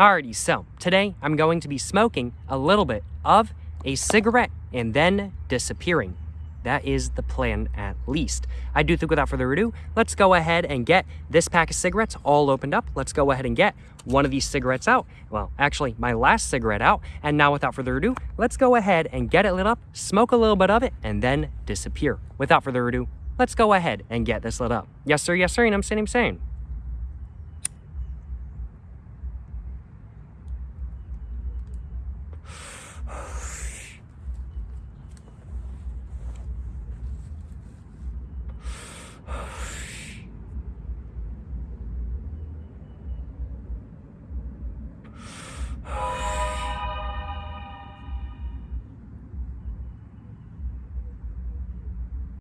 Alrighty, so today I'm going to be smoking a little bit of a cigarette and then disappearing. That is the plan at least. I do think without further ado, let's go ahead and get this pack of cigarettes all opened up. Let's go ahead and get one of these cigarettes out. Well, actually my last cigarette out. And now without further ado, let's go ahead and get it lit up, smoke a little bit of it, and then disappear. Without further ado, let's go ahead and get this lit up. Yes, sir, yes, sir, and I'm saying, I'm saying.